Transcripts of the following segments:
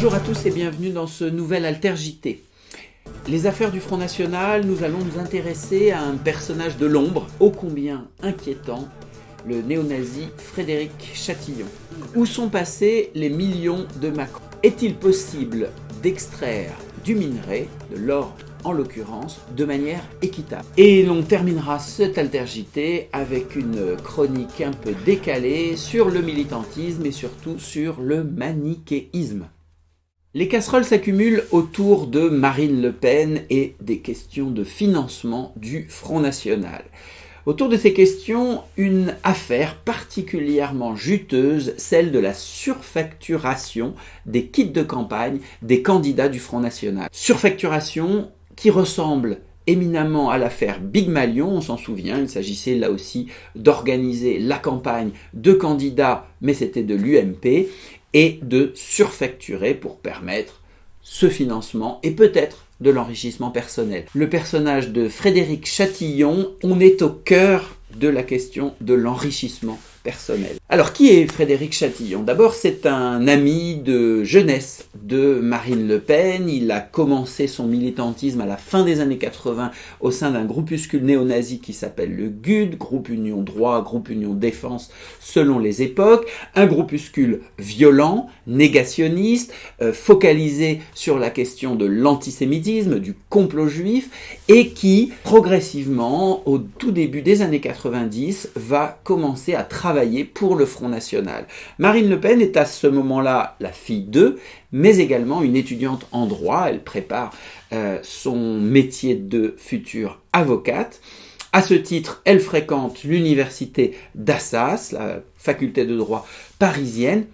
Bonjour à tous et bienvenue dans ce nouvel Alter JT. Les affaires du Front National, nous allons nous intéresser à un personnage de l'ombre, ô combien inquiétant, le néo-nazi Frédéric Chatillon. Où sont passés les millions de Macron? Est-il possible d'extraire du minerai, de l'or en l'occurrence, de manière équitable? Et l'on terminera cette altergité avec une chronique un peu décalée sur le militantisme et surtout sur le manichéisme. Les casseroles s'accumulent autour de Marine Le Pen et des questions de financement du Front National. Autour de ces questions, une affaire particulièrement juteuse, celle de la surfacturation des kits de campagne des candidats du Front National. Surfacturation qui ressemble éminemment à l'affaire Big Malion, on s'en souvient, il s'agissait là aussi d'organiser la campagne de candidats, mais c'était de l'UMP, et de surfacturer pour permettre ce financement et peut-être de l'enrichissement personnel. Le personnage de Frédéric Chatillon, on est au cœur de la question de l'enrichissement personnel. Alors qui est Frédéric Chatillon? D'abord c'est un ami de jeunesse de Marine Le Pen, il a commencé son militantisme à la fin des années 80 au sein d'un groupuscule néo-nazi qui s'appelle le GUD, groupe Union Droit, groupe Union Défense selon les époques, un groupuscule violent, négationniste, euh, focalisé sur la question de l'antisémitisme, du complot juif et qui progressivement au tout début des années 90 va commencer à travailler pour le Front National. Marine Le Pen est à ce moment-là la fille d'eux, mais également une étudiante en droit. Elle prépare euh, son métier de future avocate. À ce titre, elle fréquente l'université d'Assas, la faculté de droit parisienne,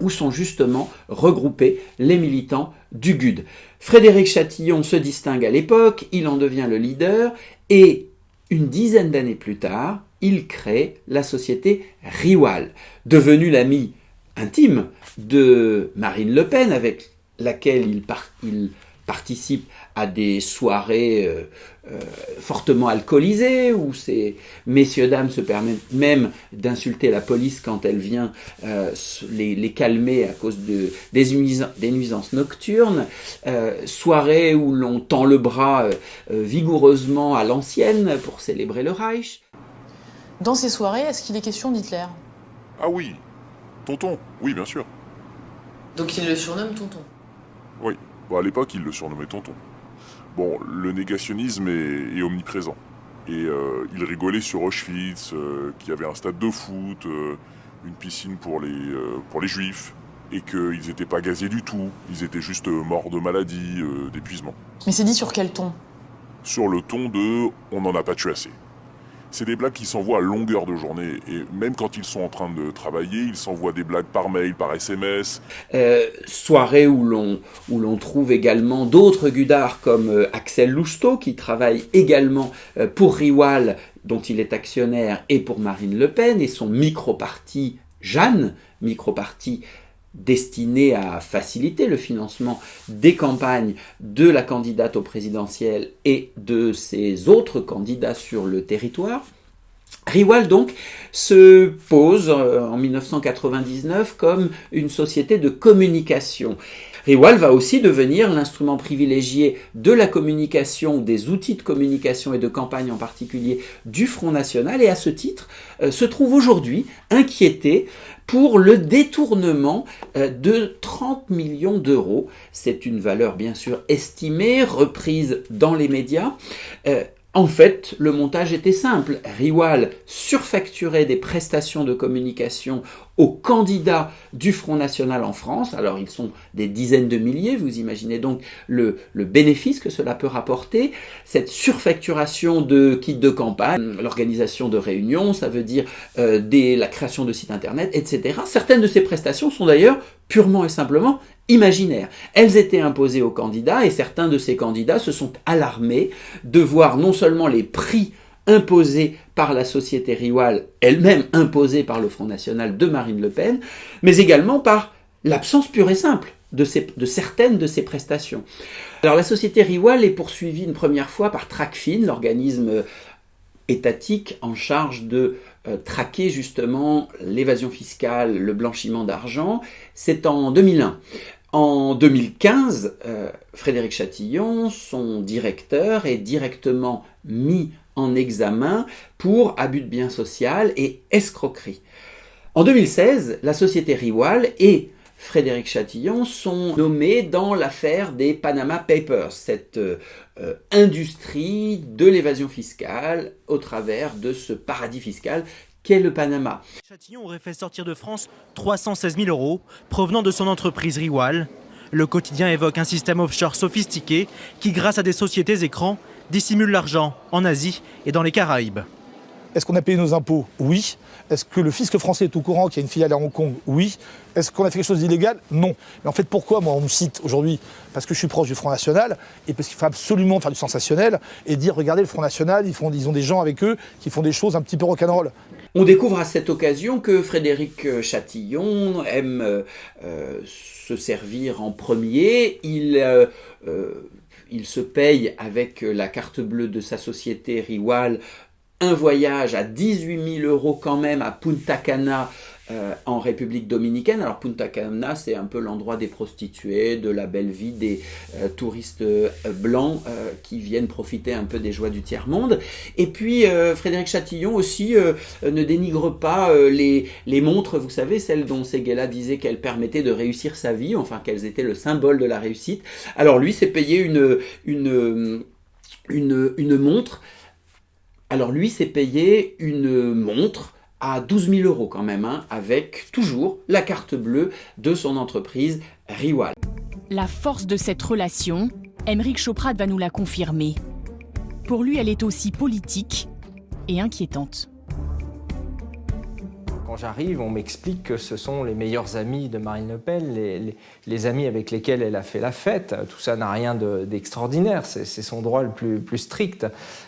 où sont justement regroupés les militants du GUD. Frédéric Chatillon se distingue à l'époque, il en devient le leader, et une dizaine d'années plus tard, il crée la société Riwal, devenue l'ami intime de Marine Le Pen, avec laquelle il, participe à des soirées euh, euh, fortement alcoolisées, où ces messieurs-dames se permettent même d'insulter la police quand elle vient euh, les, calmer à cause de, des, nuisances nocturnes, soirées où l'on tend le bras vigoureusement à l'ancienne pour célébrer le Reich. Dans ces soirées, est-ce qu'il est question d'Hitler? Ah oui, tonton, oui bien sûr. Donc il le surnomme tonton? Oui, bon, à l'époque il le surnommait tonton. Bon, le négationnisme est, omniprésent. Et euh, il rigolait sur Auschwitz, euh, qu'il y avait un stade de foot, euh, une piscine pour les, pour les juifs, et qu'ils n'étaient pas gazés du tout, ils étaient juste morts de maladie, d'épuisement. Mais c'est dit sur quel ton? Sur le ton de « on n'en a pas tué assez » c'est des blagues qui s'envoient à longueur de journée. Et même quand ils sont en train de travailler, ils s'envoient des blagues par mail, par SMS. Euh, soirée où l'on où l'on trouve également d'autres gudards comme euh, Axel Lousteau qui travaille également euh, pour Riwal dont il est actionnaire et pour Marine Le Pen et son micro-parti Jeanne, micro-parti destiné à faciliter le financement des campagnes de la candidate au présidentiel et de ses autres candidats sur le territoire. Riwal donc se pose euh, en 1999 comme une société de communication. Riwal va aussi devenir l'instrument privilégié de la communication, des outils de communication et de campagne en particulier du Front National et à ce titre euh, se trouve aujourd'hui inquiété pour le détournement euh, de 30 millions d'euros. C'est une valeur bien sûr estimée, reprise dans les médias. En fait, le montage était simple. Riwal surfacturait des prestations de communication aux candidats du Front National en France. Alors, ils sont des dizaines de milliers. Vous imaginez donc le, bénéfice que cela peut rapporter. Cette surfacturation de kits de campagne, l'organisation de réunions, ça veut dire euh, la création de sites internet, etc. Certaines de ces prestations sont d'ailleurs purement et simplement imaginaires. Elles étaient imposées aux candidats et certains de ces candidats se sont alarmés de voir non seulement les prix imposés par la société Riwal, elle-même imposée par le Front National de Marine Le Pen, mais également par l'absence pure et simple de, certaines de ces prestations. Alors la société Riwal est poursuivie une première fois par Tracfin, l'organisme en charge de euh, traquer justement l'évasion fiscale, le blanchiment d'argent, c'est en 2001. En 2015, euh, Frédéric Chatillon, son directeur, est directement mis en examen pour abus de biens social et escroquerie. En 2016, la société Riwal et Frédéric Chatillon sont nommés dans l'affaire des Panama Papers, cette euh, industrie de l'évasion fiscale au travers de ce paradis fiscal qu'est le Panama. Chatillon aurait fait sortir de France 316 000 euros provenant de son entreprise Riwal. Le quotidien évoque un système offshore sophistiqué qui, grâce à des sociétés écrans, dissimule l'argent en Asie et dans les Caraïbes. Est-ce qu'on a payé nos impôts? Oui. Est-ce que le fisc français est au courant qu'il y a une filiale à Hong Kong? Oui. Est-ce qu'on a fait quelque chose d'illégal? Non. Mais en fait, pourquoi moi on me cite aujourd'hui? Parce que je suis proche du Front National et parce qu'il faut absolument faire du sensationnel et dire regardez le Front National, ils, font, ils ont des gens avec eux qui font des choses un petit peu rock'n'roll. On découvre à cette occasion que Frédéric Chatillon aime euh, euh, se servir en premier. Il, euh, il se paye avec la carte bleue de sa société Riwal un voyage à 18 000 euros quand même à Punta Cana euh, en République dominicaine. Alors Punta Cana, c'est un peu l'endroit des prostituées, de la belle vie des euh, touristes euh, blancs qui viennent profiter un peu des joies du tiers-monde. Et puis Frédéric Chatillon aussi ne dénigre pas les, les, montres, vous savez, celles dont Seguela disait qu'elles permettaient de réussir sa vie, enfin qu'elles étaient le symbole de la réussite. Alors lui s'est payé une, une, une, une montre. Alors lui s'est payé une montre à 12 000 euros quand même, hein, avec toujours la carte bleue de son entreprise Riwal. La force de cette relation, Émeric Choprat va nous la confirmer. Pour lui, elle est aussi politique et inquiétante quand j'arrive, on m'explique que ce sont les meilleurs amis de Marine Le Pen, les, amis avec lesquels elle a fait la fête. Tout ça n'a rien d'extraordinaire, c'est son droit le plus, strict.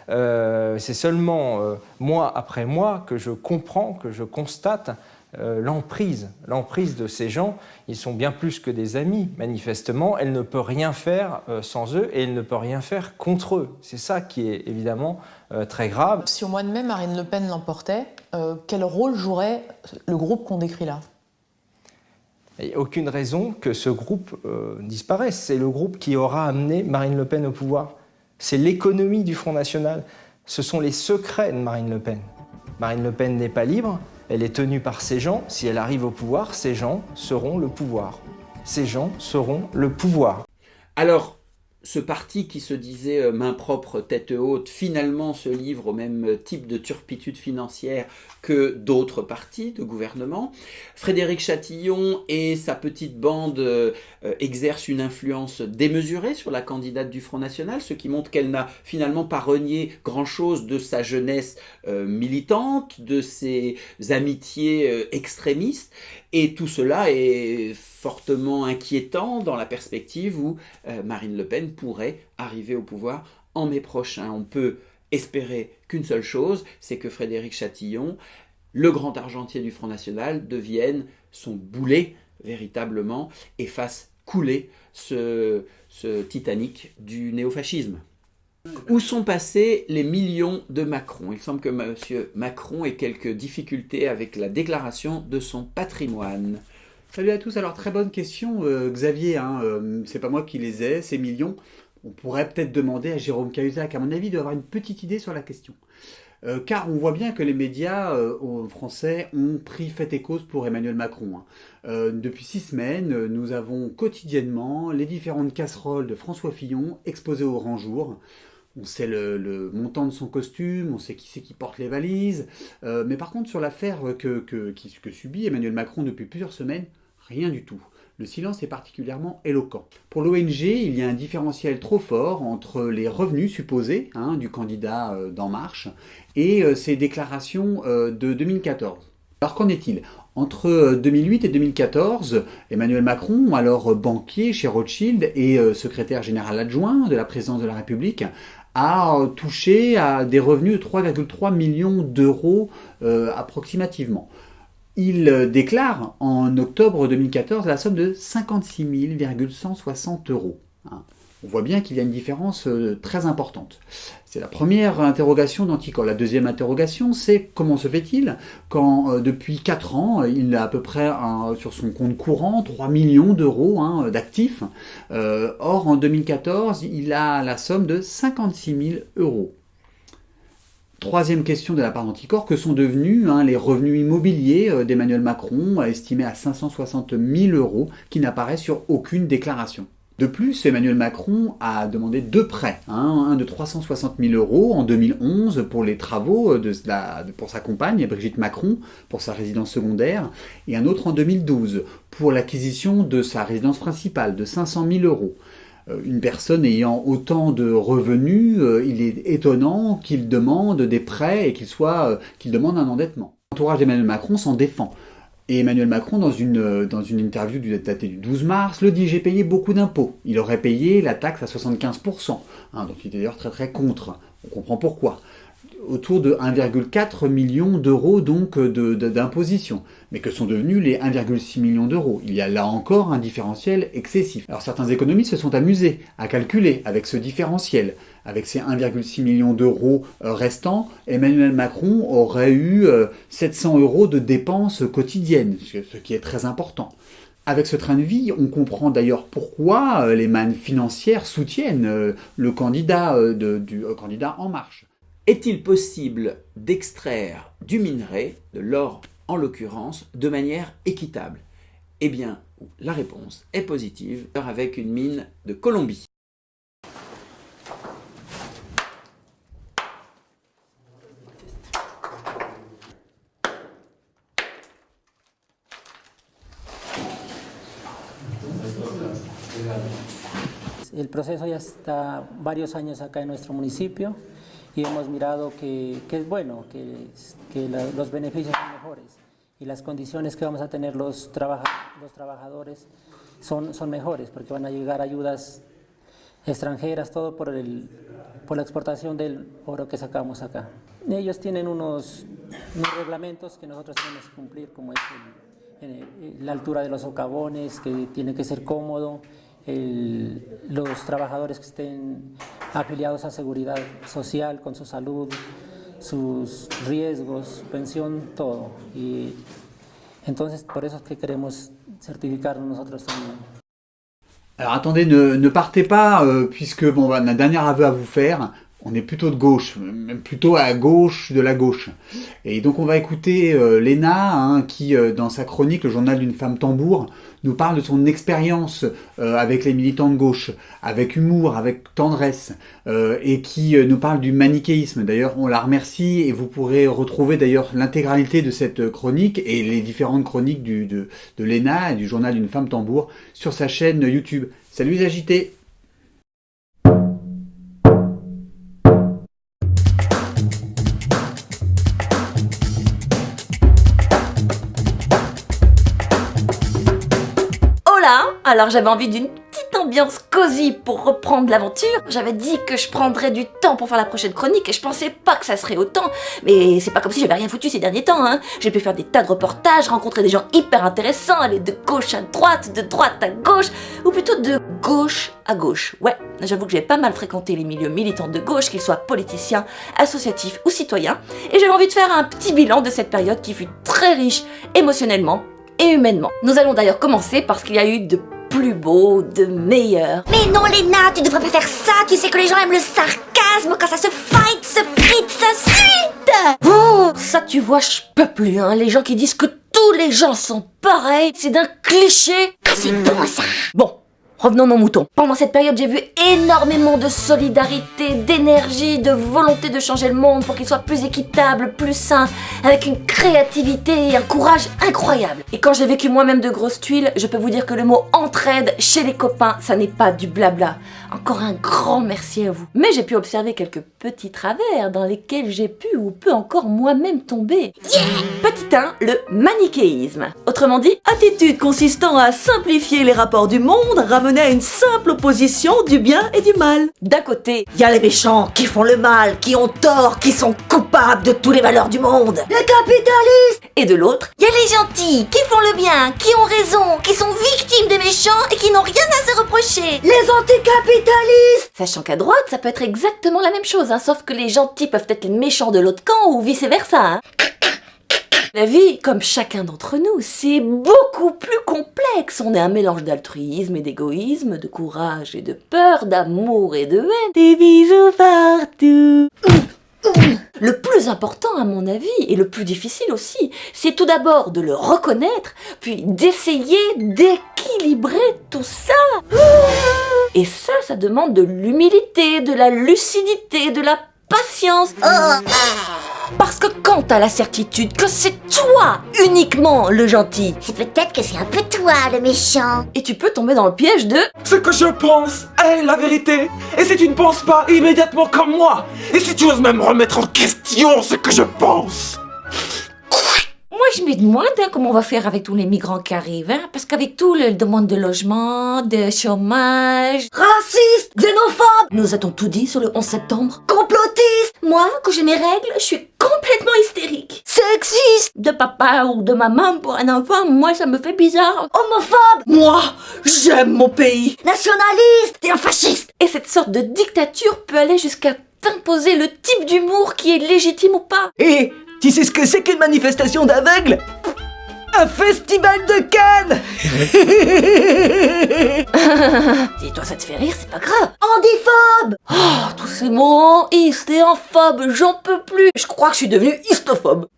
Euh, c'est seulement euh, mois après mois que je comprends, que je constate l'emprise, l'emprise de ces gens. Ils sont bien plus que des amis, manifestement. Elle ne peut rien faire euh, sans eux et elle ne peut rien faire contre eux. C'est ça qui est évidemment euh, très grave. Si au mois de mai, Marine Le Pen l'emportait, quel rôle jouerait le groupe qu'on décrit là? Il n'y a aucune raison que ce groupe disparaisse. C'est le groupe qui aura amené Marine Le Pen au pouvoir. C'est l'économie du Front National. Ce sont les secrets de Marine Le Pen. Marine Le Pen n'est pas libre, elle est tenue par ces gens. Si elle arrive au pouvoir, ces gens seront le pouvoir. Ces gens seront le pouvoir. Alors, ce parti qui se disait euh, main propre, tête haute, finalement se livre au même type de turpitude financière que d'autres partis de gouvernement. Frédéric Chatillon et sa petite bande euh, exercent une influence démesurée sur la candidate du Front National, ce qui montre qu'elle n'a finalement pas renié grand-chose de sa jeunesse euh, militante, de ses amitiés extrémistes. Et tout cela est fortement inquiétant dans la perspective où euh, Marine Le Pen pourrait arriver au pouvoir en mai prochain. On peut espérer qu'une seule chose, c'est que Frédéric Chatillon, le grand argentier du Front National, devienne son boulet véritablement et fasse couler ce, ce Titanic du néofascisme. Où sont passés les millions de Macron? Il semble que M. Macron ait quelques difficultés avec la déclaration de son patrimoine. Salut à tous, alors très bonne question euh, Xavier, hein, euh, c'est pas moi qui les ai, ces millions. On pourrait peut-être demander à Jérôme Cahuzac, à mon avis, d'avoir une petite idée sur la question. Euh, car on voit bien que les médias français ont pris fait et cause pour Emmanuel Macron. Hein. depuis six semaines, nous avons quotidiennement les différentes casseroles de François Fillon exposées au grand jour on sait le, montant de son costume, on sait qui c'est qui porte les valises. Mais par contre, sur l'affaire que, subit Emmanuel Macron depuis plusieurs semaines, rien du tout. Le silence est particulièrement éloquent. Pour l'ONG, il y a un différentiel trop fort entre les revenus supposés hein, du candidat euh, d'En Marche et euh, ses déclarations de 2014. Alors qu'en est-il? Entre 2008 et 2014, Emmanuel Macron, alors banquier chez Rothschild et secrétaire général adjoint de la présidence de la République, a touché à des revenus de 3,3 millions d'euros euh, approximativement. Il euh, déclare en octobre 2014 la somme de 56 160 euros. Hein. On voit bien qu'il y a une différence euh, très importante. C'est la première interrogation d'Anticor. La deuxième interrogation, c'est comment se fait-il quand euh, depuis 4 ans, il a à peu près sur son compte courant 3 millions d'euros hein, d'actifs. or, en 2014, il a la somme de 56 000 euros. Troisième question de la part d'Anticor, que sont devenus hein, les revenus immobiliers euh, d'Emmanuel Macron, estimés à 560 000 euros, qui n'apparaissent sur aucune déclaration de plus, Emmanuel Macron a demandé deux prêts, hein, un de 360 000 euros en 2011 pour les travaux de pour sa compagne Brigitte Macron pour sa résidence secondaire, et un autre en 2012 pour l'acquisition de sa résidence principale de 500 000 euros. Euh, une personne ayant autant de revenus, euh, il est étonnant qu'il demande des prêts et qu'il soit euh, qu'il demande un endettement. L'entourage d'Emmanuel Macron s'en défend. Et Emmanuel Macron, dans une, interview du daté du 12 mars, le dit « J'ai payé beaucoup d'impôts. Il aurait payé la taxe à 75%. Hein, donc il est d'ailleurs très très contre. On comprend pourquoi autour de 1,4 million d'euros donc d'imposition, mais que sont devenus les 1,6 million d'euros? Il y a là encore un différentiel excessif. Alors certains économistes se sont amusés à calculer avec ce différentiel. Avec ces 1,6 million d'euros euh, restants, Emmanuel Macron aurait eu 700 euh, euros de dépenses quotidiennes, ce qui est très important. Avec ce train de vie, on comprend d'ailleurs pourquoi euh, les mannes financières soutiennent le candidat, du candidat En Marche. Est-il possible d'extraire du minerai, de l'or en l'occurrence, de manière équitable? Eh bien, la réponse est positive avec une mine de Colombie. Y hemos mirado que, es bueno, que, los beneficios son mejores y las condiciones que vamos a tener los, los trabajadores son, son mejores porque van a llegar ayudas extranjeras, todo por, el, por la exportación del oro que sacamos acá. Ellos tienen unos, reglamentos que nosotros tenemos que cumplir, como es la altura de los socavones, que tiene que ser cómodo, los trabajadores que estén afiliados a seguridad social, con su salud, sus riesgos, pensión, todo. Y entonces por eso es que queremos certificarnos nosotros también. Alors attendez, ne, ne partez pas, euh, puisque bon, on a un dernier aveu à vous faire. on est plutôt de gauche, même plutôt à gauche de la gauche. Et donc on va écouter euh, Léna, hein, qui euh, dans sa chronique, le journal d'une femme tambour, nous parle de son expérience euh, avec les militants de gauche, avec humour, avec tendresse, et qui nous parle du manichéisme. D'ailleurs, on la remercie et vous pourrez retrouver d'ailleurs l'intégralité de cette chronique et les différentes chroniques du, de, de Léna et du journal d'une femme tambour sur sa chaîne YouTube. Salut les agités alors j'avais envie d'une petite ambiance cosy pour reprendre l'aventure. J'avais dit que je prendrais du temps pour faire la prochaine chronique et je pensais pas que ça serait autant. Mais c'est pas comme si j'avais rien foutu ces derniers temps, hein. J'ai pu faire des tas de reportages, rencontrer des gens hyper intéressants, aller de gauche à droite, de droite à gauche, ou plutôt de gauche à gauche. Ouais, j'avoue que j'ai pas mal fréquenté les milieux militants de gauche, qu'ils soient politiciens, associatifs ou citoyens, et j'avais envie de faire un petit bilan de cette période qui fut très riche émotionnellement et humainement. Nous allons d'ailleurs commencer parce qu'il y a eu de plus beau, de meilleur. Mais non Léna, tu devrais pas faire ça, tu sais que les gens aiment le sarcasme quand ça se fight, se frite, se suite Oh, ça tu vois, je peux plus, hein, les gens qui disent que tous les gens sont pareils, c'est d'un cliché. Ah, c'est bon ça Bon, Revenons nos moutons. Pendant cette période, j'ai vu énormément de solidarité, d'énergie, de volonté de changer le monde pour qu'il soit plus équitable, plus sain, avec une créativité et un courage incroyable. Et quand j'ai vécu moi-même de grosses tuiles, je peux vous dire que le mot entraide chez les copains, ça n'est pas du blabla. Encore un grand merci à vous. Mais j'ai pu observer quelques petits travers dans lesquels j'ai pu ou peux encore moi-même tomber. Petit 1, le manichéisme. Autrement dit, attitude consistant à simplifier les rapports du monde, ramener à une simple opposition du bien et du mal. D'un côté, il y a les méchants qui font le mal, qui ont tort, qui sont coupables de tous les malheurs du monde. Les capitalistes Et de l'autre, Il y a les gentils qui font le bien, qui ont raison, qui sont victimes des méchants et qui n'ont rien à se reprocher. Les anticapitalistes sachant qu'à droite, ça peut être exactement la même chose, hein, sauf que les gentils peuvent être les méchants de l'autre camp ou vice-versa. hein. La vie, comme chacun d'entre nous, c'est beaucoup plus complexe. On est un mélange d'altruisme et d'égoïsme, de courage et de peur, d'amour et de haine. Des bisous partout. Le plus important, à mon avis, et le plus difficile aussi, c'est tout d'abord de le reconnaître, puis d'essayer d'équilibrer tout ça. Et ça, ça demande de l'humilité, de la lucidité, de la patience. Parce que quand t'as la certitude que c'est toi uniquement le gentil, C'est peut-être que c'est un peu toi le méchant. et tu peux tomber dans le piège de Ce que je pense est la vérité. Et si tu ne penses pas immédiatement comme moi, et si tu oses même remettre en question ce que je pense, Moi, je me demande hein, comment on va faire avec tous les migrants qui arrivent, hein, parce qu'avec tout le demande de logement, de chômage, Raciste, xénophobe, nous a-t-on tout dit sur le 11 septembre? Complotiste, Moi, quand j'ai mes règles, je suis complètement hystérique. sexiste, De papa ou de maman pour un enfant, moi, ça me fait bizarre. homophobe, Moi, j'aime mon pays. nationaliste et un fasciste. Et cette sorte de dictature peut aller jusqu'à t'imposer le type d'humour qui est légitime ou pas. Et tu sais ce que c'est qu'une manifestation d'aveugles Un festival de Cannes Si toi ça te fait rire, c'est pas grave. Handiphobe, Oh, tous ces mots, hystéophobe, j'en peux plus. Je crois que je suis devenue hystophobe.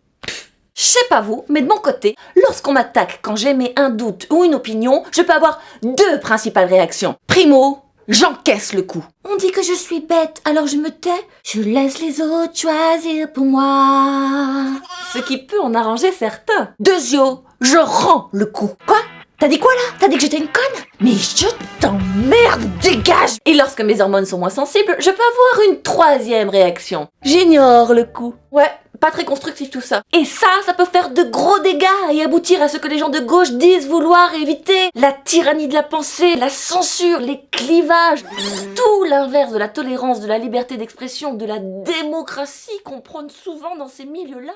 Je sais pas vous, mais de mon côté, lorsqu'on m'attaque quand j'émets un doute ou une opinion, je peux avoir deux principales réactions. Primo, j'encaisse le coup. on dit que je suis bête, alors je me tais. Je laisse les autres choisir pour moi. Ce qui peut en arranger certains. Deuxio, je rends le coup. Quoi? T'as dit quoi là? T'as dit que j'étais une conne? Mais je t'emmerde, dégage Et lorsque mes hormones sont moins sensibles, je peux avoir une troisième réaction. J'ignore le coup. Ouais, pas très constructif tout ça. Et ça, ça peut faire de gros dégâts et aboutir à ce que les gens de gauche disent vouloir éviter. La tyrannie de la pensée, la censure, les clivages. Tout l'inverse de la tolérance, de la liberté d'expression, de la démocratie qu'on prône souvent dans ces milieux-là.